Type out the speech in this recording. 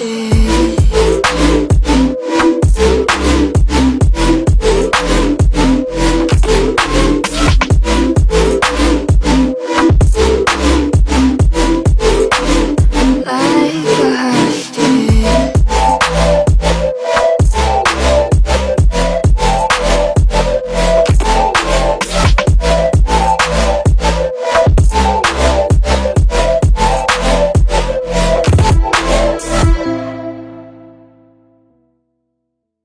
You.